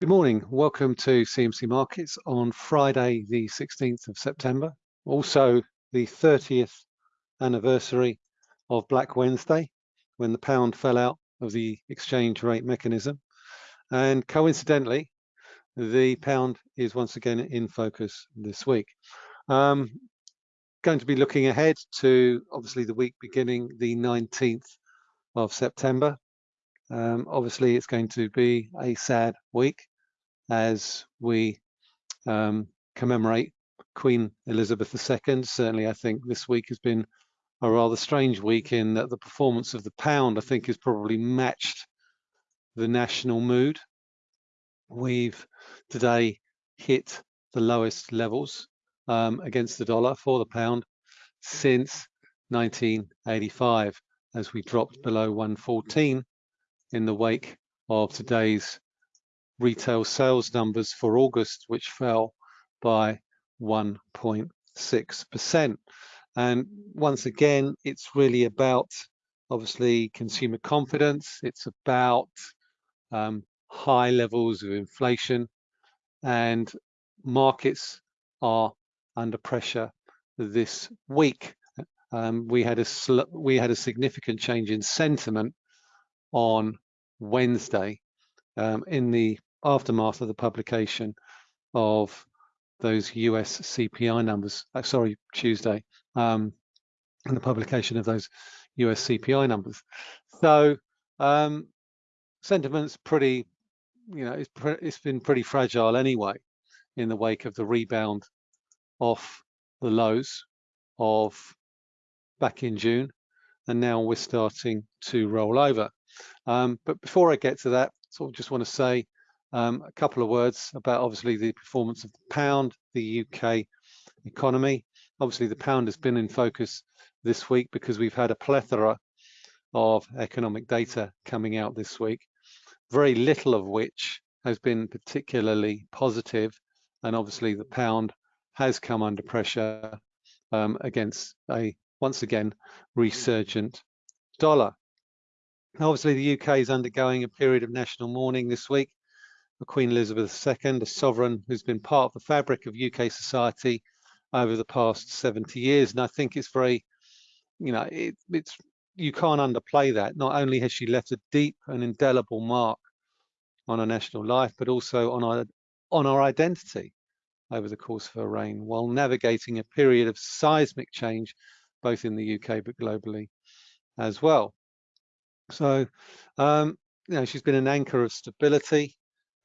Good morning. Welcome to CMC Markets on Friday, the 16th of September. Also the 30th anniversary of Black Wednesday, when the pound fell out of the exchange rate mechanism. And coincidentally, the pound is once again in focus this week. Um, going to be looking ahead to obviously the week beginning the 19th of September. Um, obviously, it's going to be a sad week as we um, commemorate Queen Elizabeth II. Certainly, I think this week has been a rather strange week in that the performance of the pound, I think, has probably matched the national mood. We've today hit the lowest levels um, against the dollar for the pound since 1985 as we dropped below 114 in the wake of today's retail sales numbers for August, which fell by 1.6%. And once again, it's really about obviously consumer confidence. It's about um, high levels of inflation and markets are under pressure this week. Um, we had a we had a significant change in sentiment on Wednesday um, in the aftermath of the publication of those US CPI numbers. Uh, sorry, Tuesday, um, and the publication of those US CPI numbers. So um, sentiment's pretty, you know, it's, pre it's been pretty fragile anyway in the wake of the rebound off the lows of back in June and now we're starting to roll over. Um, but before I get to that, sort of just want to say um, a couple of words about obviously the performance of the pound, the UK economy. Obviously the pound has been in focus this week because we've had a plethora of economic data coming out this week, very little of which has been particularly positive, and obviously the pound has come under pressure um, against a once again resurgent dollar. Obviously, the UK is undergoing a period of national mourning this week for Queen Elizabeth II, a sovereign who's been part of the fabric of UK society over the past 70 years. And I think it's very, you know, it, it's you can't underplay that. Not only has she left a deep and indelible mark on our national life, but also on our on our identity over the course of her reign, while navigating a period of seismic change both in the UK but globally as well. So, um, you know, she's been an anchor of stability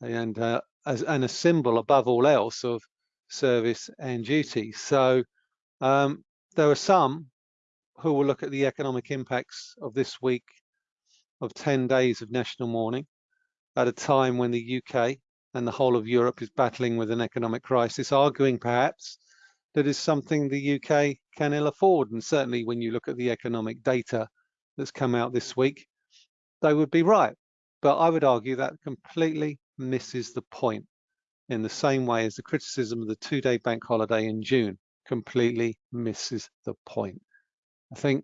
and uh, as and a symbol above all else of service and duty. So, um, there are some who will look at the economic impacts of this week of 10 days of national mourning at a time when the UK and the whole of Europe is battling with an economic crisis, arguing perhaps that is something the UK can ill afford. And certainly when you look at the economic data that's come out this week, they would be right. But I would argue that completely misses the point in the same way as the criticism of the two-day bank holiday in June completely misses the point. I think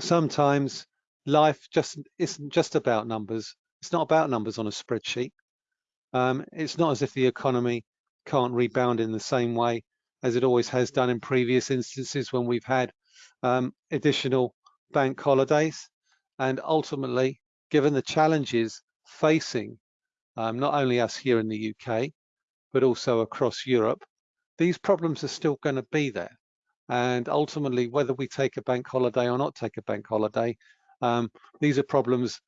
sometimes life just isn't just about numbers. It's not about numbers on a spreadsheet. Um, it's not as if the economy can't rebound in the same way as it always has done in previous instances when we've had um, additional bank holidays. And ultimately, given the challenges facing um, not only us here in the UK, but also across Europe, these problems are still going to be there. And ultimately, whether we take a bank holiday or not take a bank holiday, um, these are problems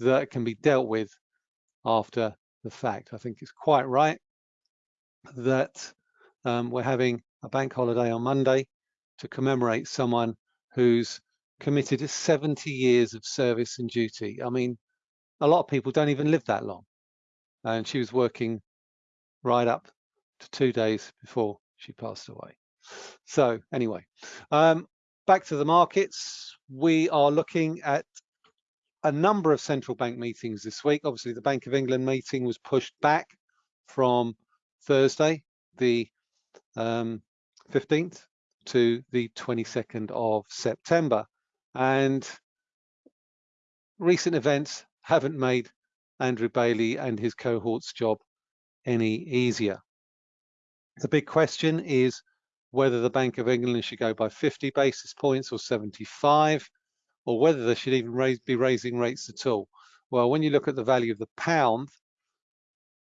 that can be dealt with after the fact. I think it's quite right that um, we're having a bank holiday on Monday to commemorate someone who's committed 70 years of service and duty. I mean, a lot of people don't even live that long. And she was working right up to two days before she passed away. So anyway, um, back to the markets. We are looking at a number of central bank meetings this week. Obviously, the Bank of England meeting was pushed back from Thursday, the um, 15th to the 22nd of September. And recent events haven't made Andrew Bailey and his cohort's job any easier. The big question is whether the Bank of England should go by 50 basis points or 75, or whether they should even raise, be raising rates at all. Well, when you look at the value of the pound,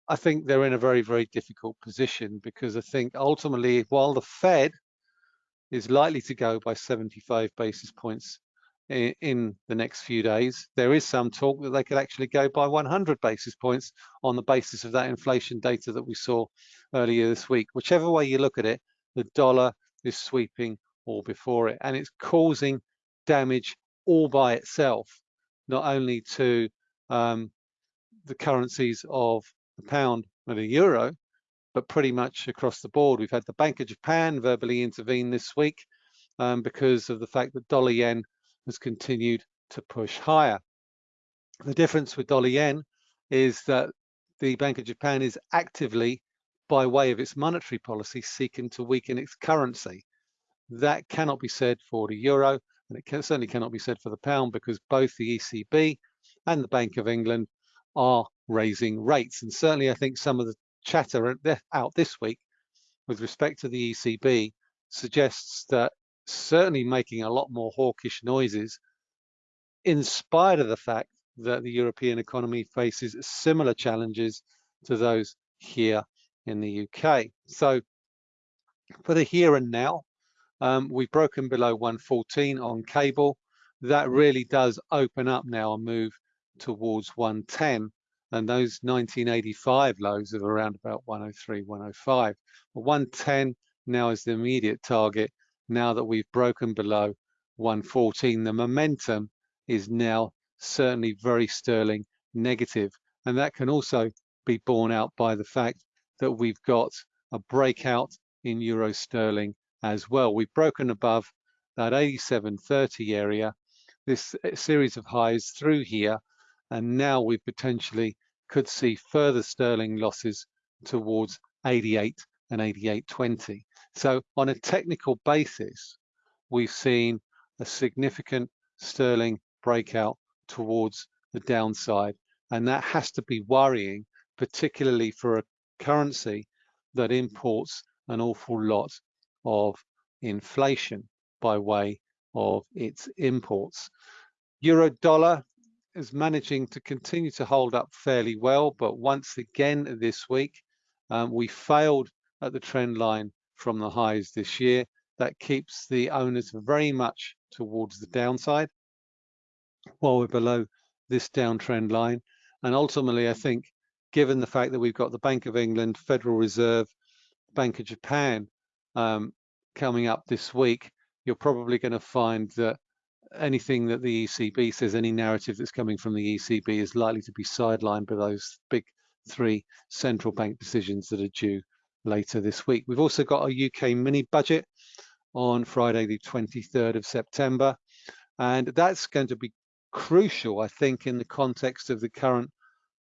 I think they're in a very, very difficult position because I think ultimately, while the Fed is likely to go by 75 basis points in, the next few days, there is some talk that they could actually go by 100 basis points on the basis of that inflation data that we saw earlier this week. Whichever way you look at it, the dollar is sweeping all before it and it's causing damage all by itself, not only to um, the currencies of the pound and the euro, but pretty much across the board. We've had the Bank of Japan verbally intervene this week um, because of the fact that dollar yen has continued to push higher. The difference with dollar yen is that the Bank of Japan is actively, by way of its monetary policy, seeking to weaken its currency. That cannot be said for the euro, and it can, certainly cannot be said for the pound because both the ECB and the Bank of England are raising rates. And certainly I think some of the chatter out this week with respect to the ECB suggests that certainly making a lot more hawkish noises in spite of the fact that the European economy faces similar challenges to those here in the UK. So for the here and now, um, we've broken below 114 on cable. That really does open up now a move towards 110 and those 1985 lows of around about 103, 105. But 110 now is the immediate target. Now that we've broken below 114, the momentum is now certainly very sterling negative. And that can also be borne out by the fact that we've got a breakout in euro sterling as well. We've broken above that 87.30 area, this eh, series of highs through here and now we potentially could see further sterling losses towards 88 and 88.20. So on a technical basis, we've seen a significant sterling breakout towards the downside. And that has to be worrying, particularly for a currency that imports an awful lot of inflation by way of its imports. Euro dollar is managing to continue to hold up fairly well, but once again this week, um, we failed at the trend line from the highs this year. That keeps the owners very much towards the downside while we're below this downtrend line. And ultimately, I think, given the fact that we've got the Bank of England, Federal Reserve, Bank of Japan um, coming up this week, you're probably going to find that anything that the ECB says, any narrative that's coming from the ECB is likely to be sidelined by those big three central bank decisions that are due later this week. We've also got a UK mini budget on Friday, the 23rd of September. And that's going to be crucial, I think, in the context of the current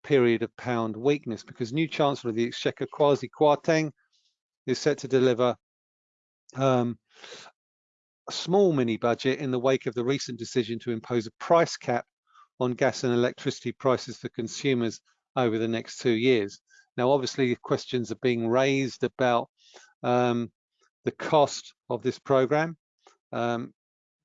period of pound weakness, because new Chancellor of the Exchequer, Kwasi Kwarteng, is set to deliver um, a small mini budget in the wake of the recent decision to impose a price cap on gas and electricity prices for consumers over the next two years. Now, obviously, questions are being raised about um, the cost of this program. Um,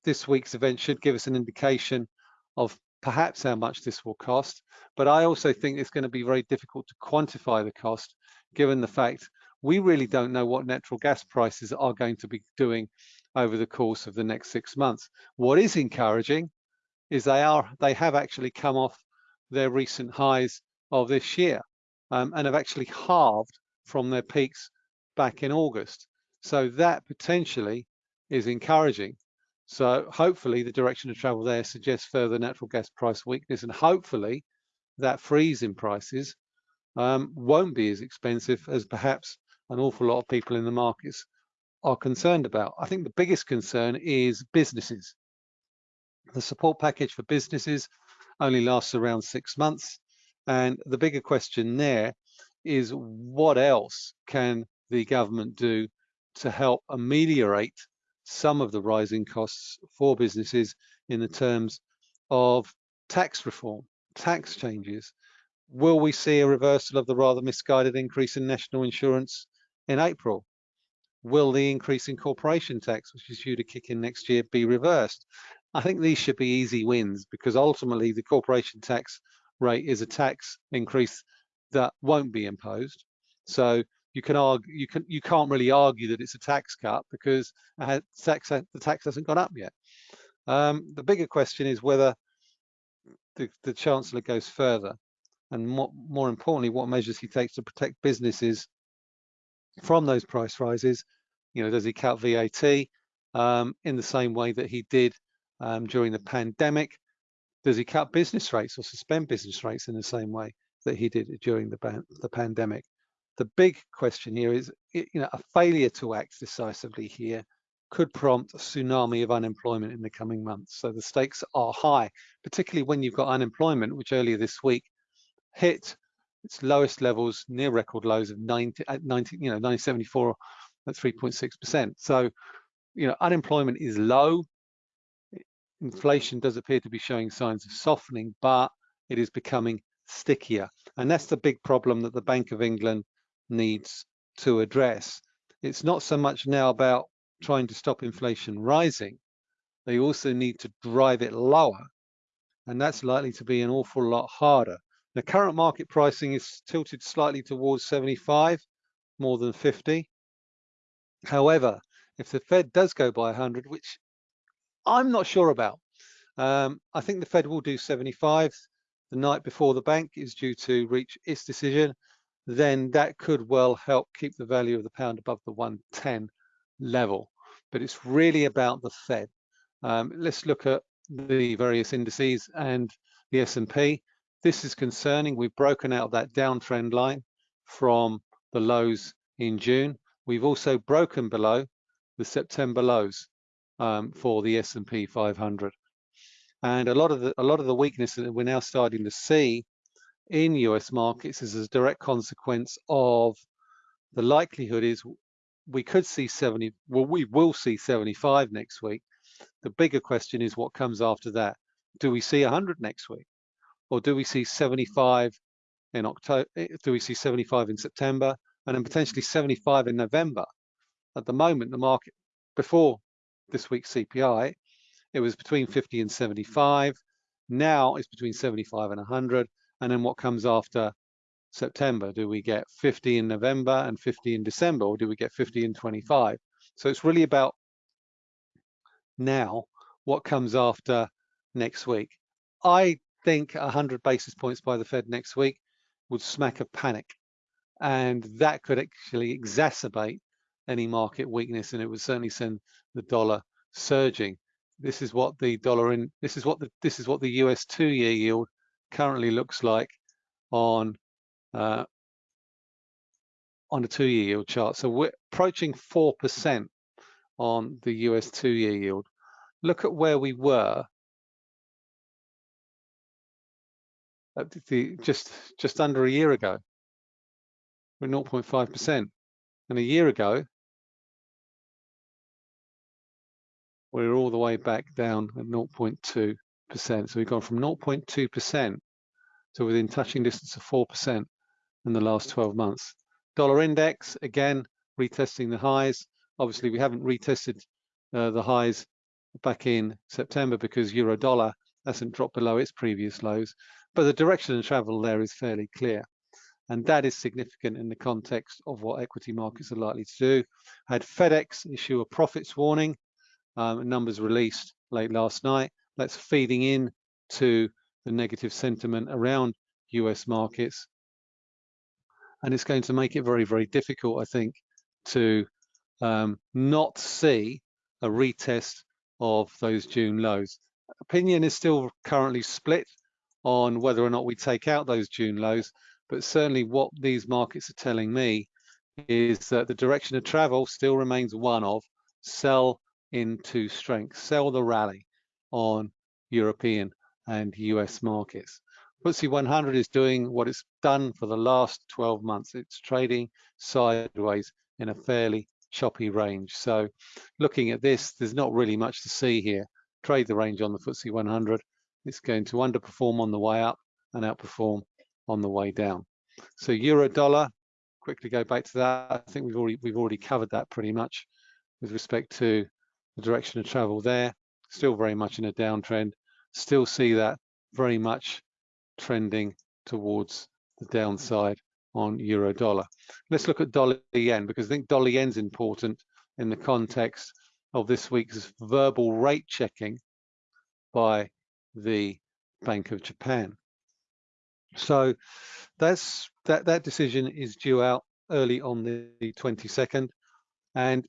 this week's event should give us an indication of perhaps how much this will cost, but I also think it's going to be very difficult to quantify the cost given the fact we really don't know what natural gas prices are going to be doing over the course of the next six months. What is encouraging is they are they have actually come off their recent highs of this year um, and have actually halved from their peaks back in August. So that potentially is encouraging. So hopefully the direction of travel there suggests further natural gas price weakness and hopefully that freeze in prices um, won't be as expensive as perhaps an awful lot of people in the markets are concerned about. I think the biggest concern is businesses. The support package for businesses only lasts around six months. And the bigger question there is what else can the government do to help ameliorate some of the rising costs for businesses in the terms of tax reform, tax changes, Will we see a reversal of the rather misguided increase in national insurance in April? Will the increase in corporation tax, which is due to kick in next year, be reversed? I think these should be easy wins because ultimately the corporation tax rate is a tax increase that won't be imposed. So you can argue, you can you can't really argue that it's a tax cut because tax, the tax hasn't gone up yet. Um, the bigger question is whether the, the chancellor goes further and more, more importantly, what measures he takes to protect businesses from those price rises. You know, does he cut VAT um, in the same way that he did um, during the pandemic? Does he cut business rates or suspend business rates in the same way that he did during the, the pandemic? The big question here is, you know, a failure to act decisively here could prompt a tsunami of unemployment in the coming months. So the stakes are high, particularly when you've got unemployment, which earlier this week hit its lowest levels near record lows of 90 at 90 you know 974 at 3.6 percent so you know unemployment is low inflation does appear to be showing signs of softening but it is becoming stickier. And that's the big problem that the bank of england needs to address. It's not so much now about trying to stop inflation rising. They also need to drive it lower and that's likely to be an awful lot harder. The current market pricing is tilted slightly towards 75, more than 50. However, if the Fed does go by 100, which I'm not sure about, um, I think the Fed will do 75 the night before the bank is due to reach its decision, then that could well help keep the value of the pound above the 110 level. But it's really about the Fed. Um, let's look at the various indices and the S&P. This is concerning. We've broken out that downtrend line from the lows in June. We've also broken below the September lows um, for the S&P 500. And a lot of the a lot of the weakness that we're now starting to see in US markets is a direct consequence of the likelihood is we could see 70, well, we will see 75 next week. The bigger question is what comes after that. Do we see 100 next week? or do we see 75 in October? Do we see 75 in September and then potentially 75 in November? At the moment, the market before this week's CPI, it was between mm-hmm. 50 and 75. Now it's between 75 and 100. And then what comes after September? Do we get 50 in November and 50 in December, or do we get 50 in 25? So it's really about now what comes after next week. I think 100 basis points by the Fed next week would smack of panic. And that could actually exacerbate any market weakness and it would certainly send the dollar surging. This is what the dollar in this is what the this is what the US two-year yield currently looks like on uh, on a two-year yield chart. So we're approaching four percent on the US two-year yield. Look at where we were the, just just under a year ago. We're 0.5%. And a year ago, we're all the way back down at 0.2%. So we've gone from 0.2% to within touching distance of 4% in the last 12 months. Dollar index, again, retesting the highs. Obviously, we haven't retested uh, the highs back in September because euro dollar hasn't dropped below its previous lows. But the direction of travel there is fairly clear. And that is significant in the context of what equity markets are likely to do. Had FedEx issue a profits warning, um, numbers released late last night. That's feeding in to the negative sentiment around US markets. And it's going to make it very, very difficult, I think, to um, not see a retest of those June lows. Opinion is still currently split on whether or not we take out those June lows. But certainly what these markets are telling me is that the direction of travel still remains one of sell into strength, sell the rally on European and US markets. FTSE 100 is doing what it's done for the last 12 months. It's trading sideways in a fairly choppy range. So looking at this, there's not really much to see here. Trade the range on the FTSE 100 it's going to underperform on the way up and outperform on the way down. So euro dollar, quickly go back to that. I think we've already we've already covered that pretty much with respect to the direction of travel there. Still very much in a downtrend. Still see that very much trending towards the downside on euro dollar. Let's look at dollar yen because I think dollar yen's important in the context of this week's verbal rate checking by the Bank of Japan. So that's that that decision is due out early on the 22nd, and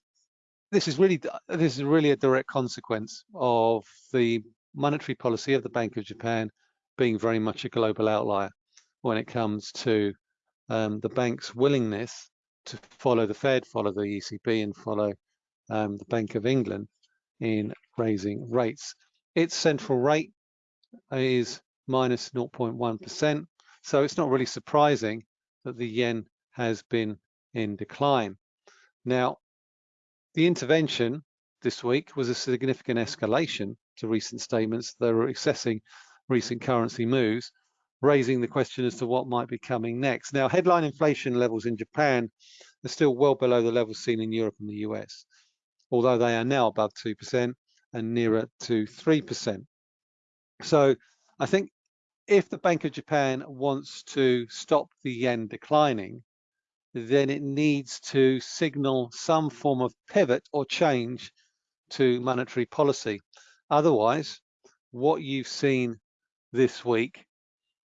this is really this is really a direct consequence of the monetary policy of the Bank of Japan being very much a global outlier when it comes to um, the bank's willingness to follow the Fed, follow the ECB, and follow um, the Bank of England in raising rates. Its central rate is minus 0.1. So it's not really surprising that the yen has been in decline. Now, the intervention this week was a significant mm-hmm. escalation to recent statements that are assessing recent currency moves, raising the question as to what might be coming next. Now, headline inflation levels in Japan are still well below the levels seen in Europe and the US, although they are now above 2% and nearer to 3%. So I think if the Bank of Japan wants to stop the yen declining, then it needs to signal some form of pivot or change to monetary policy. Otherwise, what you've seen this week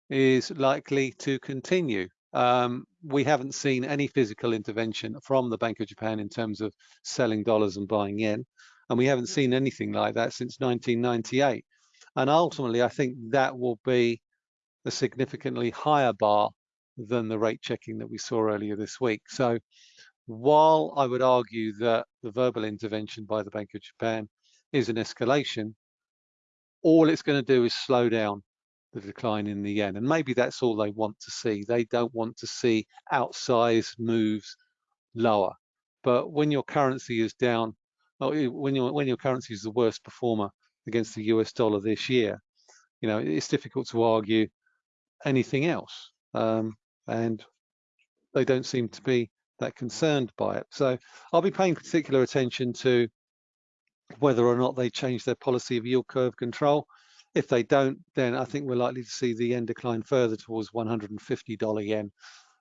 is likely to continue. Um, we haven't seen any physical intervention from the Bank of Japan in terms of selling dollars and buying yen, and we haven't seen anything like that since 1998. And ultimately, I think that will be a significantly higher bar than the rate checking that we saw earlier this week. So while I would argue that the verbal intervention by the Bank of Japan is an escalation, all it's going to do is slow down the decline in the yen. And maybe that's all they want to see. They don't want to see outsized moves lower. But when your currency is down, when your when your currency is the worst performer against the US dollar this year, you know, it's difficult to argue anything else. Um, and they don't seem to be that concerned by it. So I'll be paying particular attention to whether or not they change their policy of yield curve control. If they don't, then I think we're likely to see the yen decline further towards $150 yen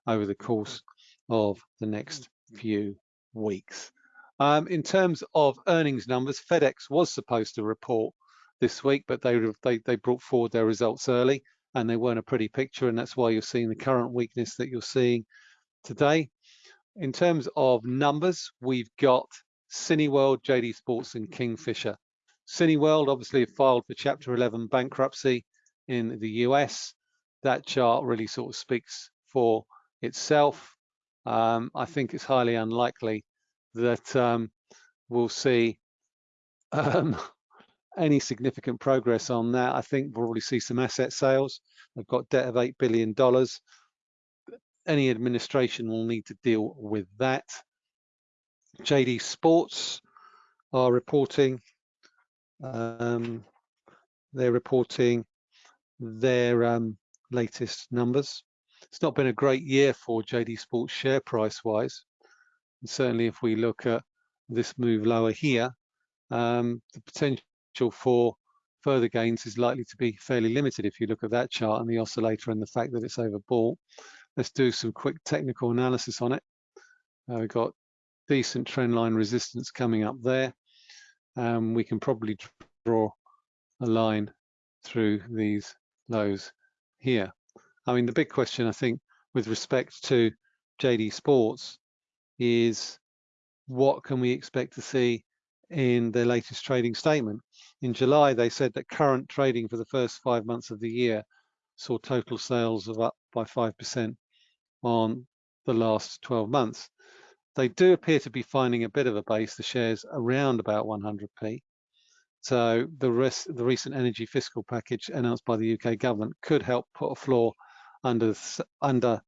over the course of the next few weeks. Um, in terms of earnings numbers, FedEx was supposed to report this week, but they, they, they brought forward their results early and they weren't a pretty picture, and that's why you're seeing the current weakness that you're seeing today. In terms of numbers, we've got Cineworld, JD Sports, and Kingfisher. Cineworld obviously filed for Chapter 11 bankruptcy in the US. That chart really sort of speaks for itself. Um, I think it's highly unlikely that um, we'll see um, any significant progress on that. I think we'll probably see some asset sales. They've got debt of $8 billion. Any administration will need to deal with that. JD Sports are reporting, um, they're reporting their um, latest numbers. It's not been a great year for JD Sports share price wise. And certainly if we look at this move lower here, um, the potential for further gains is likely to be fairly limited if you look at that chart and the oscillator and the fact that it's overbought. Let's do some quick technical analysis on it. Uh, we've got decent trend line resistance coming up there. Um, we can probably draw a line through these lows here. I mean, the big question, I think, with respect to JD Sports is what can we expect to see in their latest trading statement. In July, they said that current trading for the first five months of the year saw total sales of up by 5% on the last 12 months. They do appear to be finding a bit of a base, the shares around about 100p. So the, rest, the recent energy fiscal package announced by the UK government could help put a floor under, under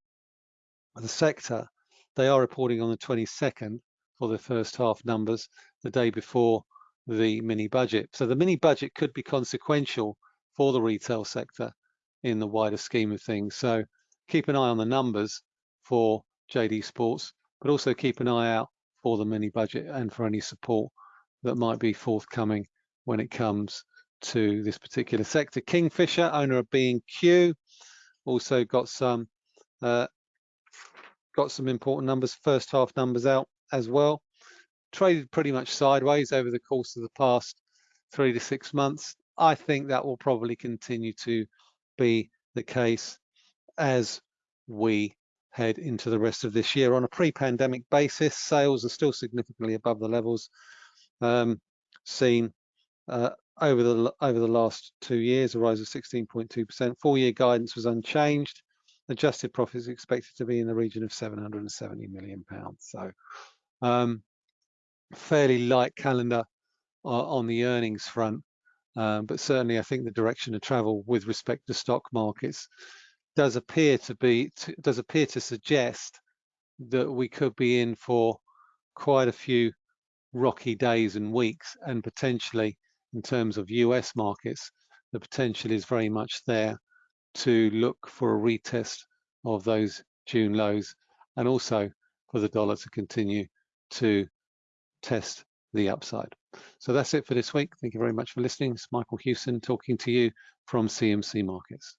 the sector. They are reporting on the 22nd for the first half numbers the day before the mini budget. So the mini budget could be consequential for the retail sector in the wider scheme of things. So keep an eye on the numbers for JD Sports, but also keep an eye out for the mini budget and for any support that might be forthcoming when it comes to this particular sector. Kingfisher, owner of B&Q, also got some uh, got some important numbers, first half numbers out as well. Traded pretty much sideways over the course of the past three to six months. I think that will probably continue to be the case as we head into the rest of this year. On a pre-pandemic basis, sales are still significantly above the levels um, seen uh, over the over the last two years, a rise of 16.2%. Four-year guidance was unchanged. Adjusted profit is expected to be in the region of 770 million pounds. So, um, fairly light calendar uh, on the earnings front, um, but certainly I think the direction of travel with respect to stock markets does appear to be to, does appear to suggest that we could be in for quite a few rocky days and weeks and potentially in terms of US markets, the potential is very much there to look for a retest of those June lows and also for the dollar to continue to test the upside. So that's it for this week. Thank you very much for listening. It's Michael Hewson talking to you from CMC Markets.